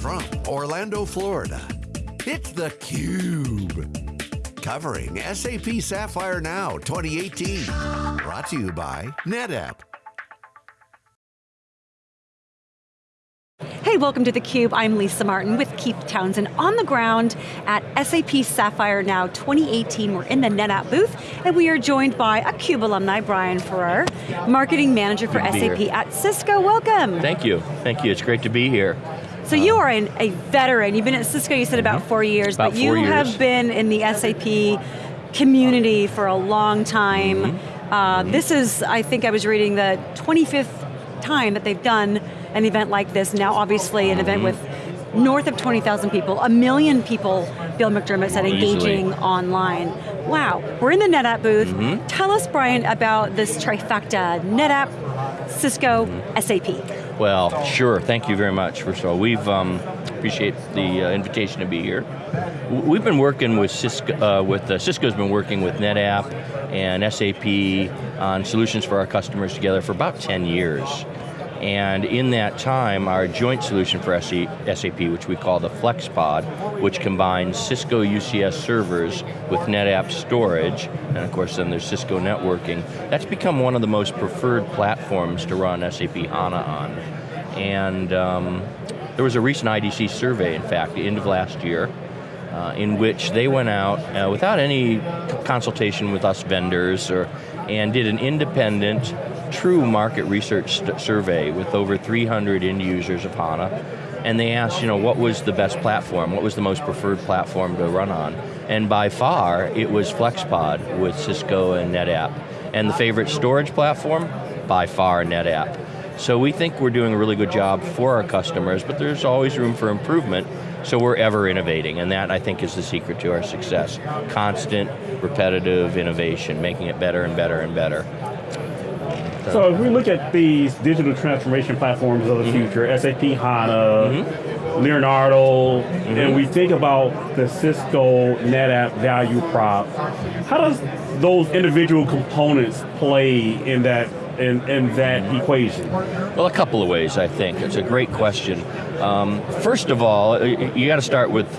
from Orlando, Florida, it's theCUBE. Covering SAP Sapphire Now 2018. Brought to you by NetApp. Hey, welcome to theCUBE. I'm Lisa Martin with Keith Townsend on the ground at SAP Sapphire Now 2018. We're in the NetApp booth, and we are joined by a CUBE alumni, Brian Farrar, Marketing Manager for SAP here. at Cisco. Welcome. Thank you, thank you, it's great to be here. So you are an, a veteran. You've been at Cisco, you said about four years, Mm-hmm. About but you years. have been in the SAP community for a long time. Mm-hmm. Uh, This is, I think I was reading the 25th time that they've done an event like this. Now obviously an event with north of 20,000 people, a million people, Bill McDermott said, Easily. engaging online. Wow, we're in the NetApp booth. Mm-hmm. Tell us, Brian, about this trifecta, NetApp, Cisco, Mm-hmm. SAP. Well, sure, thank you very much. First of all, we've, um, appreciate the uh, invitation to be here. We've been working with Cisco, uh, with, uh, Cisco's been working with NetApp and SAP on solutions for our customers together for about 10 years. And in that time, our joint solution for SAP, which we call the FlexPod, which combines Cisco UCS servers with NetApp storage, and of course then there's Cisco networking, that's become one of the most preferred platforms to run SAP HANA on. And um, there was a recent IDC survey, in fact, the end of last year, uh, in which they went out uh, without any consultation with us vendors or, and did an independent, true market research survey with over 300 end users of HANA. And they asked, you know, what was the best platform? What was the most preferred platform to run on? And by far, it was FlexPod with Cisco and NetApp. And the favorite storage platform? By far, NetApp. So we think we're doing a really good job for our customers, but there's always room for improvement, so we're ever innovating, and that I think is the secret to our success. Constant, repetitive innovation, making it better and better and better. So if we look at these digital transformation platforms of the mm-hmm. future, SAP HANA, mm-hmm. Leonardo, mm-hmm. and we think about the Cisco NetApp value prop, how does those individual components play in that in, in that equation? Well, a couple of ways, I think. It's a great question. Um, first of all, you got to start with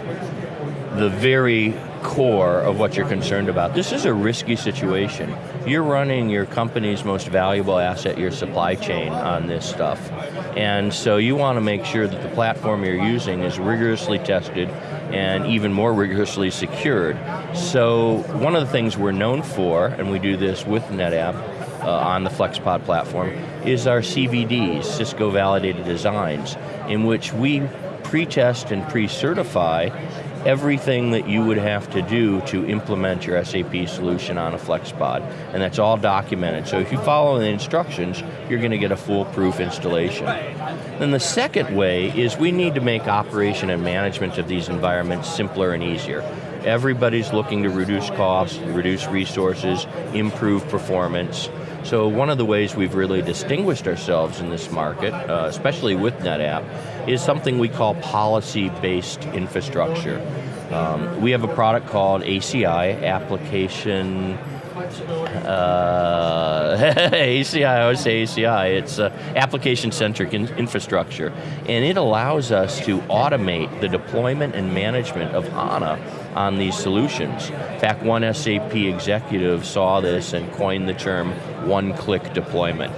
the very core of what you're concerned about. This is a risky situation. You're running your company's most valuable asset, your supply chain, on this stuff. And so you want to make sure that the platform you're using is rigorously tested and even more rigorously secured. So one of the things we're known for, and we do this with NetApp, uh, on the FlexPod platform is our CVDs, Cisco Validated Designs, in which we pre-test and pre-certify everything that you would have to do to implement your SAP solution on a FlexPod, and that's all documented. So if you follow the instructions, you're going to get a foolproof installation. Then the second way is we need to make operation and management of these environments simpler and easier. Everybody's looking to reduce costs, reduce resources, improve performance. So one of the ways we've really distinguished ourselves in this market, uh, especially with NetApp, is something we call policy-based infrastructure. Um, we have a product called ACI, Application uh, ACI, I always say ACI, it's uh, application-centric in- infrastructure, and it allows us to automate the deployment and management of HANA on these solutions. In fact, one SAP executive saw this and coined the term one-click deployment.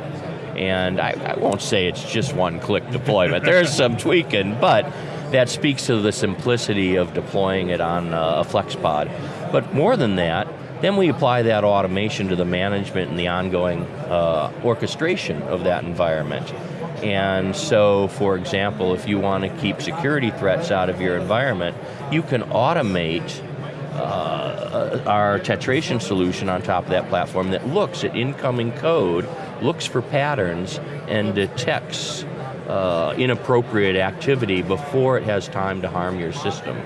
And I, I won't say it's just one-click deployment, there's some tweaking, but that speaks to the simplicity of deploying it on uh, a FlexPod. But more than that, then we apply that automation to the management and the ongoing uh, orchestration of that environment. And so, for example, if you want to keep security threats out of your environment, you can automate uh, our tetration solution on top of that platform that looks at incoming code, looks for patterns, and detects uh, inappropriate activity before it has time to harm your system.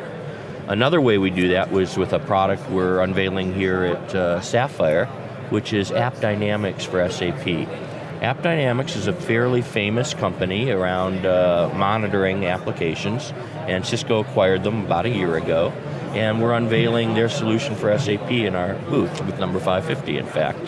Another way we do that was with a product we're unveiling here at uh, Sapphire, which is App Dynamics for SAP. App Dynamics is a fairly famous company around uh, monitoring applications, and Cisco acquired them about a year ago, and we're unveiling their solution for SAP in our booth with number 550, in fact.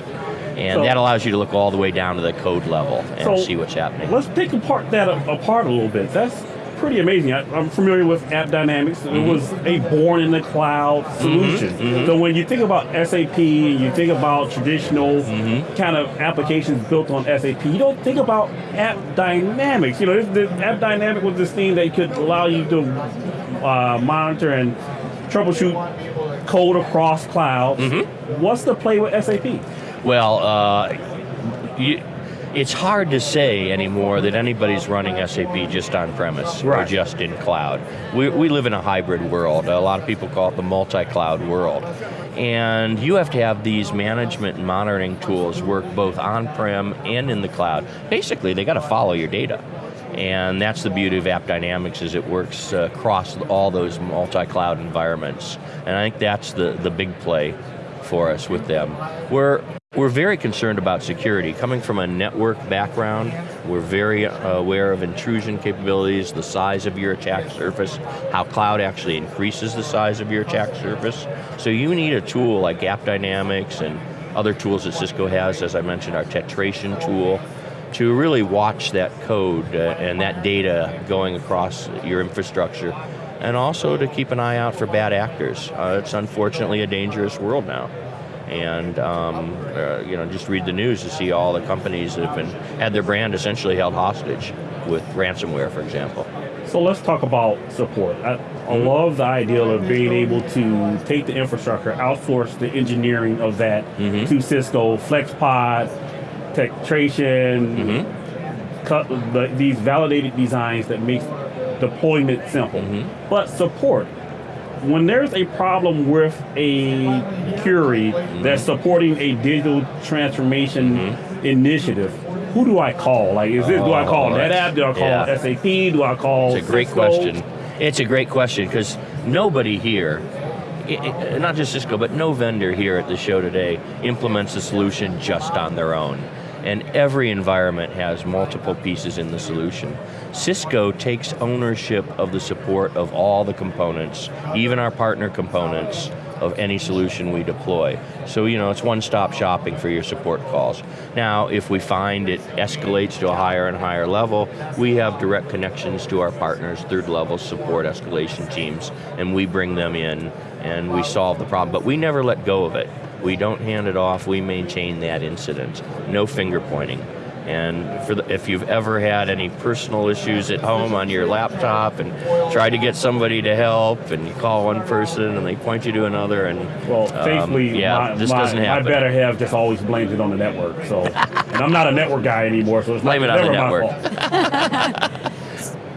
And So- that allows you to look all the way down to the code level and So, see what's happening. Let's pick apart that apart a little bit. That's pretty amazing. I, I'm familiar with App Dynamics. It Mm-hmm. was a born in the cloud solution. mm-hmm. So when you think about SAP, you think about traditional Mm-hmm. kind of applications built on SAP. You don't think about App Dynamics. You know, this, this App Dynamic was this thing that could allow you to uh, monitor and troubleshoot code across clouds. Mm-hmm. What's the play with SAP? Well, uh, you, it's hard to say anymore that anybody's running SAP just on premise or just in cloud. We, we live in a hybrid world. A lot of people call it the multi-cloud world. And you have to have these management and monitoring tools work both on-prem and in the cloud. Basically, they got to follow your data. And that's the beauty of App Dynamics is it works uh, across all those multi-cloud environments. And I think that's the, the big play for us with them. We're, we're very concerned about security. Coming from a network background, we're very uh, aware of intrusion capabilities, the size of your attack surface, how cloud actually increases the size of your attack surface. So you need a tool like App Dynamics and other tools that Cisco has, as I mentioned, our Tetration tool, to really watch that code uh, and that data going across your infrastructure and also to keep an eye out for bad actors. Uh, it's unfortunately a dangerous world now. And um, uh, you know, just read the news to see all the companies that have been had their brand essentially held hostage with ransomware, for example. So let's talk about support. I, I Mm-hmm. love the idea of being able to take the infrastructure, outsource the engineering of that Mm-hmm. to Cisco, FlexPod, Tetration, Mm-hmm. cut the, these validated designs that make deployment simple. Mm-hmm. But support. When there's a problem with a Mm-hmm. that's supporting a digital transformation Mm-hmm. initiative, who do I call? Like, is this, do I call Oh, NetApp? Do I call yeah. SAP? Do I call It's a great Cisco? question. It's a great question because nobody here, i- i- not just Cisco, but no vendor here at the show today implements a solution just on their own. And every environment has multiple pieces in the solution. Cisco takes ownership of the support of all the components, even our partner components of any solution we deploy. So, you know, it's one-stop shopping for your support calls. Now, if we find it escalates to a higher and higher level, we have direct connections to our partners, third level support escalation teams, and we bring them in and we solve the problem. But we never let go of it. We don't hand it off, we maintain that incident. No finger pointing. And for the, if you've ever had any personal issues at home on your laptop and try to get somebody to help and you call one person and they point you to another and Well, um, thankfully, yeah, my, this my, doesn't my happen. better half just always blames it on the network. So, and I'm not a network guy anymore, so it's Blame not, it on the never network.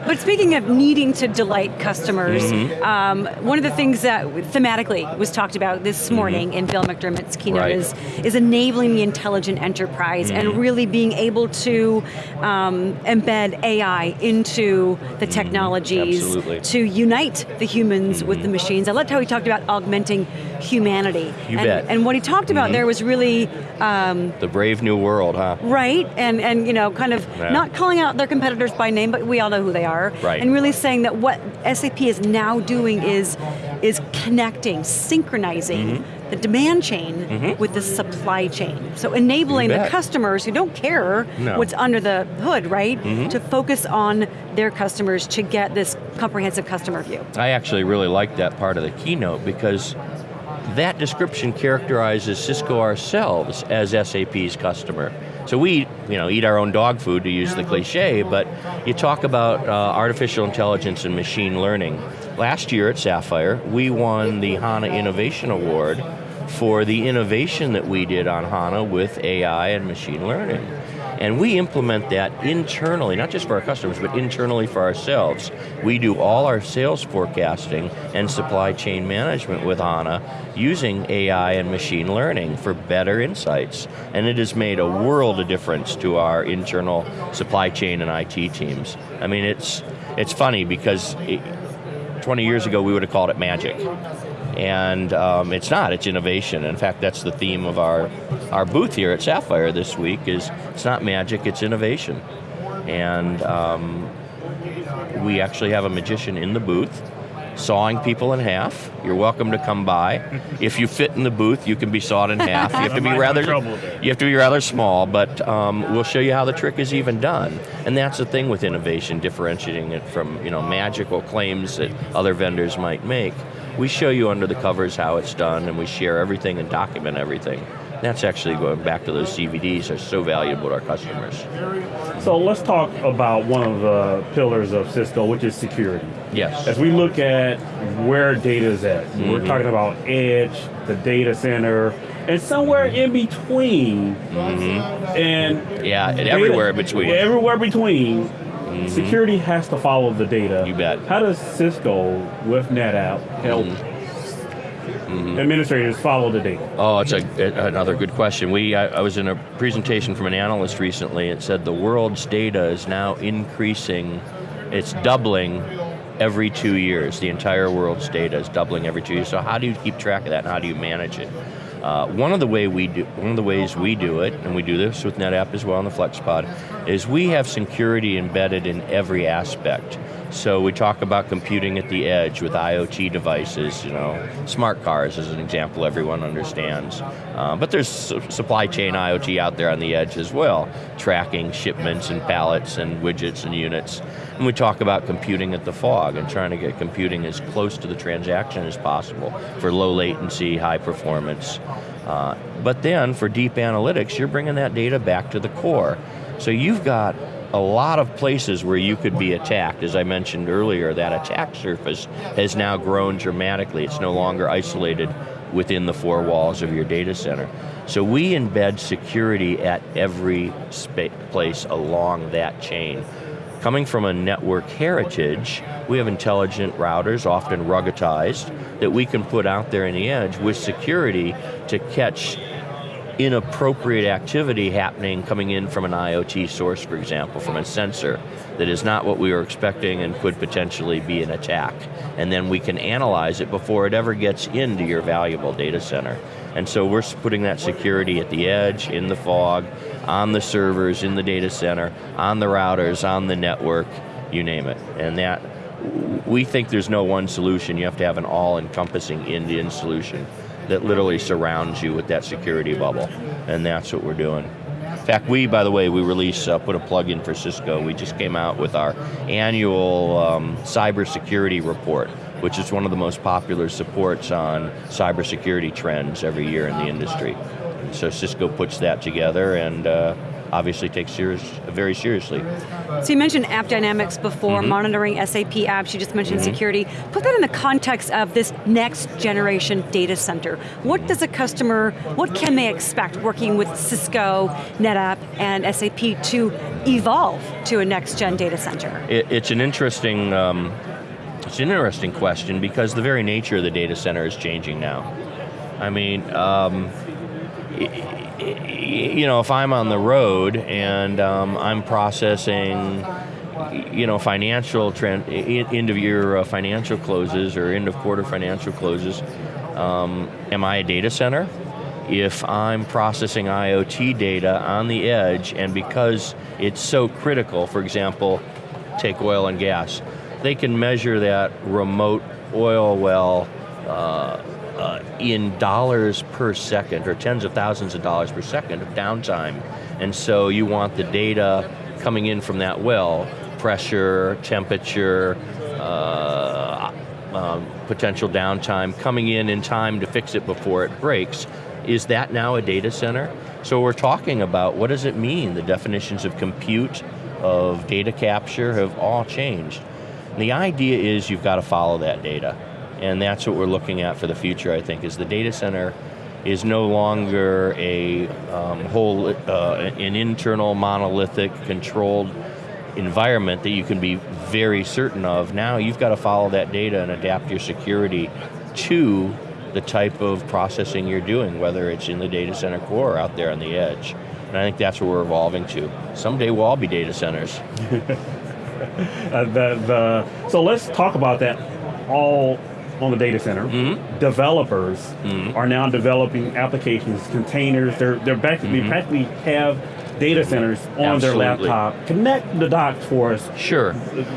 But speaking of needing to delight customers, Mm-hmm. um, one of the things that thematically was talked about this morning in Bill McDermott's keynote Mm-hmm. Right. is, is enabling the intelligent enterprise and really being able to um, embed AI into the technologies Mm-hmm. To unite the humans with the machines. I loved how he talked about augmenting humanity. You and, bet. and what he talked about there was really um, The brave new world, huh? Right, and and you know, kind of Yeah. not calling out their competitors by name, but we all know who they are. Right. And really saying that what SAP is now doing is is connecting, synchronizing Mm-hmm. the demand chain with the supply chain. So enabling the customers who don't care No. what's under the hood, right? Mm-hmm. To focus on their customers to get this comprehensive customer view. I actually really like that part of the keynote because that description characterizes Cisco ourselves as SAP's customer. So we, you know, eat our own dog food to use the cliche, but you talk about uh, artificial intelligence and machine learning. Last year at Sapphire, we won the HANA Innovation Award for the innovation that we did on HANA with AI and machine learning. And we implement that internally, not just for our customers, but internally for ourselves. We do all our sales forecasting and supply chain management with HANA using AI and machine learning for better insights. And it has made a world of difference to our internal supply chain and IT teams. I mean, it's, it's funny because it, 20 years ago we would have called it magic. And um, it's not, it's innovation. In fact, that's the theme of our, our booth here at Sapphire this week is it's not magic, it's innovation. And um, we actually have a magician in the booth sawing people in half. You're welcome to come by. if you fit in the booth, you can be sawed in half. You have to be rather trouble with that. you have to be rather small, but um, we'll show you how the trick is even done. And that's the thing with innovation, differentiating it from you know magical claims that other vendors might make. We show you under the covers how it's done, and we share everything and document everything. That's actually going back to those CVDs are so valuable to our customers. So let's talk about one of the pillars of Cisco, which is security. Yes. As we look at where data is at, Mm-hmm. we're talking about edge, the data center, and somewhere in between. And Mm-hmm. Yeah, and everywhere in between. Mm-hmm. Everywhere between. Mm-hmm. Security has to follow the data. You bet. How does Cisco with NetApp help mm-hmm. Mm-hmm. administrators follow the data? Oh, it's a, another good question. We, I, I was in a presentation from an analyst recently. It said the world's data is now increasing. It's doubling every two years. The entire world's data is doubling every two years. So how do you keep track of that, and how do you manage it? Uh, one of the way we do, one of the ways we do it, and we do this with NetApp as well on the FlexPod, is we have security embedded in every aspect. So we talk about computing at the edge with IoT devices, you know, smart cars is an example everyone understands. Uh, but there's su- supply chain IoT out there on the edge as well, tracking shipments and pallets and widgets and units. And we talk about computing at the fog and trying to get computing as close to the transaction as possible for low latency, high performance. Uh, but then for deep analytics, you're bringing that data back to the core. So you've got a lot of places where you could be attacked. As I mentioned earlier, that attack surface has now grown dramatically. It's no longer isolated within the four walls of your data center. So we embed security at every place along that chain. Coming from a network heritage, we have intelligent routers, often ruggedized, that we can put out there in the edge with security to catch inappropriate activity happening coming in from an IoT source, for example, from a sensor that is not what we were expecting and could potentially be an attack. And then we can analyze it before it ever gets into your valuable data center. And so we're putting that security at the edge, in the fog, on the servers, in the data center, on the routers, on the network, you name it. And that, we think there's no one solution. You have to have an all-encompassing Indian solution that literally surrounds you with that security bubble. And that's what we're doing. In fact, we, by the way, we release, uh, put a plug in for Cisco. We just came out with our annual um, cybersecurity report, which is one of the most popular supports on cybersecurity trends every year in the industry. And so Cisco puts that together and uh, obviously takes serious, very seriously. So you mentioned App Dynamics before, Mm-hmm. monitoring SAP apps, you just mentioned security. Put that in the context of this next generation data center. What does a customer, what can they expect working with Cisco, NetApp, and SAP to evolve to a next gen data center? It, it's an interesting, um, it's an interesting question because the very nature of the data center is changing now. I mean, um, you know, if I'm on the road and um, I'm processing, you know, financial trend, end of year uh, financial closes or end of quarter financial closes, um, am I a data center? If I'm processing IoT data on the edge, and because it's so critical, for example, take oil and gas, they can measure that remote oil well uh, uh, in dollars per second or tens of thousands of dollars per second of downtime. And so you want the data coming in from that well, pressure, temperature, uh, um, potential downtime, coming in in time to fix it before it breaks. Is that now a data center? So we're talking about what does it mean? The definitions of compute, of data capture have all changed. And the idea is you've got to follow that data. And that's what we're looking at for the future, I think, is the data center is no longer a um, whole, uh, an internal monolithic controlled environment that you can be very certain of. Now you've got to follow that data and adapt your security to the type of processing you're doing, whether it's in the data center core or out there on the edge. And I think that's what we're evolving to. Someday we'll all be data centers. Uh, the, the, so let's talk about that all on the data center. Mm-hmm. Developers are now developing applications, containers. They're they're practically Mm-hmm. practically have data centers on their laptop. Connect the dots for us Sure.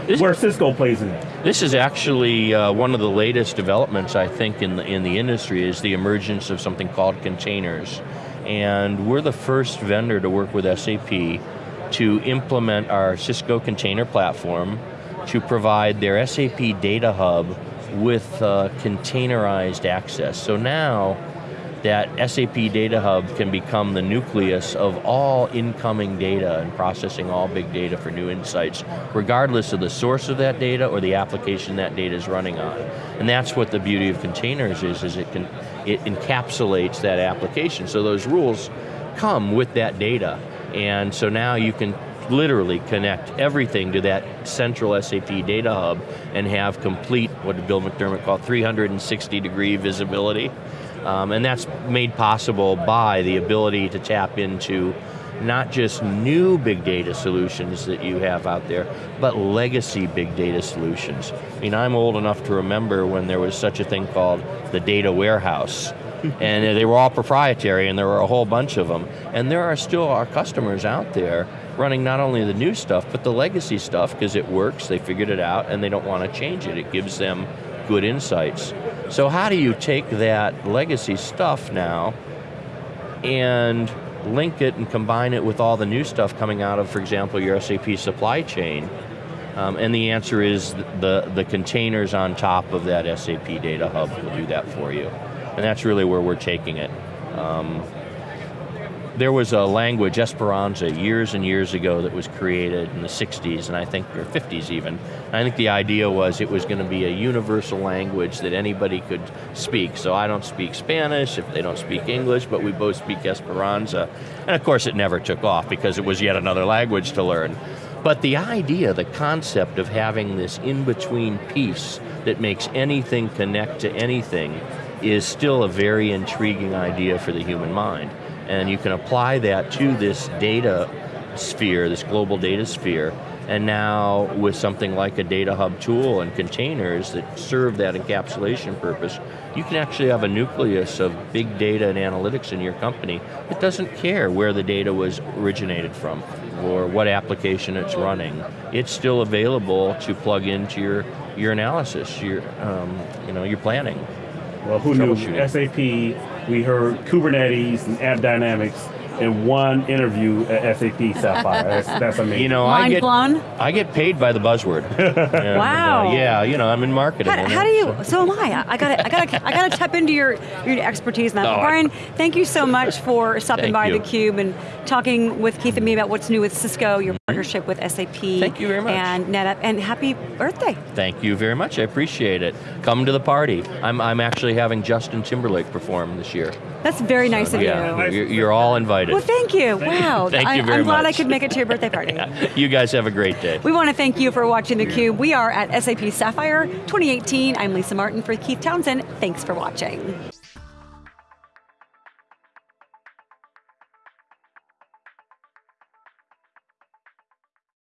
This- where Cisco plays in that. This is actually uh, one of the latest developments, I think, in the, in the industry is the emergence of something called containers. And we're the first vendor to work with SAP to implement our Cisco container platform to provide their SAP Data Hub with uh, containerized access. So now, that SAP Data Hub can become the nucleus of all incoming data and processing all big data for new insights, regardless of the source of that data or the application that data is running on. And that's what the beauty of containers is, is it can it encapsulates that application. So those rules come with that data. And so now you can literally connect everything to that central SAP data hub and have complete, what Bill McDermott call 360 degree visibility. Um, and that's made possible by the ability to tap into not just new big data solutions that you have out there, but legacy big data solutions. I mean, I'm old enough to remember when there was such a thing called the data warehouse. And they were all proprietary and there were a whole bunch of them. And there are still our customers out there running not only the new stuff, but the legacy stuff because it works, they figured it out, and they don't want to change it. It gives them good insights. So how do you take that legacy stuff now and link it and combine it with all the new stuff coming out of, for example, your SAP supply chain? Um, and the answer is the, the containers on top of that SAP data hub will do that for you. And that's really where we're taking it. Um, there was a language, Esperanza, years and years ago that was created in the 60s, and I think, or 50s even. I think the idea was it was going to be a universal language that anybody could speak. So I don't speak Spanish if they don't speak English, but we both speak Esperanza. And of course it never took off because it was yet another language to learn. But the idea, the concept of having this in-between piece that makes anything connect to anything is still a very intriguing idea for the human mind. And you can apply that to this data sphere, this global data sphere, and now with something like a data hub tool and containers that serve that encapsulation purpose, you can actually have a nucleus of big data and analytics in your company that doesn't care where the data was originated from or what application it's running. It's still available to plug into your, your analysis, your, um, you know, your planning. Well, who knew SAP? We heard Kubernetes and App Dynamics in one interview at SAP Sapphire. That's, that's amazing. You know, I Mind get blown? I get paid by the buzzword. And, Wow. uh, yeah, you know, I'm in marketing. How, how do you? So am I. I got to. I got to. I got to tap into your your expertise now. that. No, I- Brian, thank you so much for stopping by you. the Cube and talking with Keith and me about what's new with Cisco, your partnership with SAP. Thank you very much. And NetApp, and happy birthday. Thank you very much. I appreciate it. Come to the party. I'm I'm actually having Justin Timberlake perform this year. That's very nice of Yeah, you. you're, you're all invited. Well, thank you. Wow. Thank I, you very I'm glad I could make it to your birthday party. you guys have a great day. We want to thank you for watching theCUBE. We are at SAP Sapphire 2018. I'm Lisa Martin for Keith Townsend. Thanks for watching.